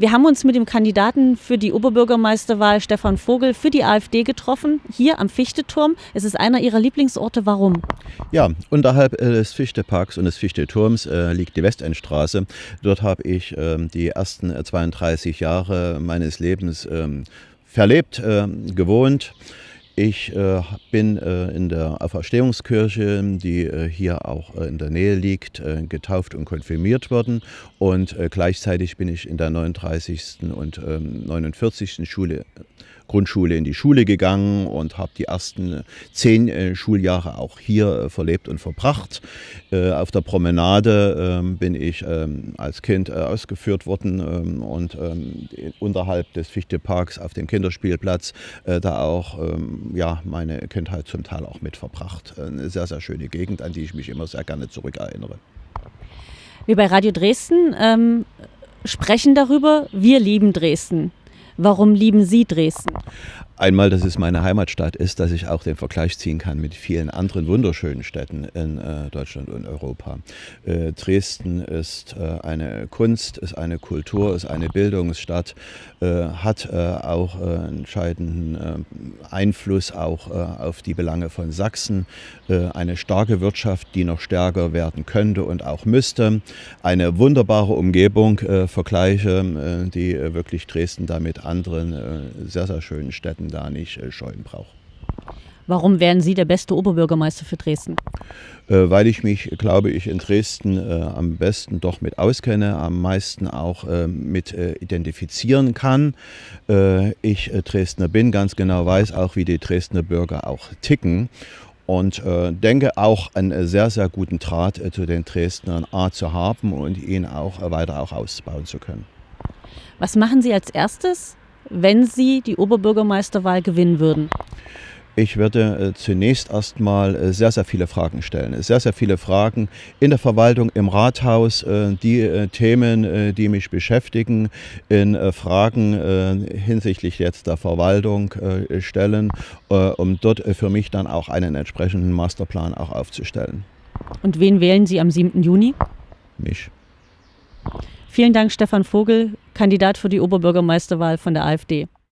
Wir haben uns mit dem Kandidaten für die Oberbürgermeisterwahl Stefan Vogel für die AfD getroffen, hier am Fichteturm. Es ist einer Ihrer Lieblingsorte. Warum? Ja, unterhalb äh, des Fichteparks und des Fichteturms äh, liegt die Westendstraße. Dort habe ich äh, die ersten 32 Jahre meines Lebens ähm, verlebt, ähm, gewohnt. Ich äh, bin äh, in der Auferstehungskirche, die äh, hier auch äh, in der Nähe liegt, äh, getauft und konfirmiert worden. Und äh, gleichzeitig bin ich in der 39. und 49. Ähm, Schule Grundschule in die Schule gegangen und habe die ersten zehn Schuljahre auch hier verlebt und verbracht. Auf der Promenade ähm, bin ich ähm, als Kind ausgeführt worden und unterhalb des Fichteparks auf dem Kinderspielplatz da auch ja, meine Kindheit zum Teil auch mit verbracht. Eine sehr, sehr schöne Gegend, an die ich mich immer sehr gerne zurückerinnere. Wir bei Radio Dresden ähm, sprechen darüber, wir lieben Dresden. Warum lieben Sie Dresden? Einmal, dass es meine Heimatstadt ist, dass ich auch den Vergleich ziehen kann mit vielen anderen wunderschönen Städten in äh, Deutschland und Europa. Äh, Dresden ist äh, eine Kunst, ist eine Kultur, ist eine Bildungsstadt, äh, hat äh, auch äh, entscheidenden Einfluss auch auf die Belange von Sachsen, eine starke Wirtschaft, die noch stärker werden könnte und auch müsste, eine wunderbare Umgebung, Vergleiche, die wirklich Dresden damit anderen sehr, sehr schönen Städten da nicht äh, scheuen braucht. Warum wären Sie der beste Oberbürgermeister für Dresden? Äh, weil ich mich, glaube ich, in Dresden äh, am besten doch mit auskenne, am meisten auch äh, mit äh, identifizieren kann. Äh, ich äh, Dresdner bin, ganz genau weiß auch, wie die Dresdner Bürger auch ticken und denke auch einen sehr, sehr guten Draht zu den Dresdnern A zu haben und ihn auch weiter auch ausbauen zu können. Was machen Sie als erstes, wenn Sie die Oberbürgermeisterwahl gewinnen würden? Ich würde äh, zunächst erstmal äh, sehr, sehr viele Fragen stellen. Sehr, sehr viele Fragen in der Verwaltung, im Rathaus, äh, die Themen, die mich beschäftigen, in Fragen hinsichtlich jetzt der Verwaltung stellen, um dort für mich dann auch einen entsprechenden Masterplan auch aufzustellen. Und wen wählen Sie am 7. Juni? Mich. Vielen Dank, Stefan Vogel, Kandidat für die Oberbürgermeisterwahl von der AfD.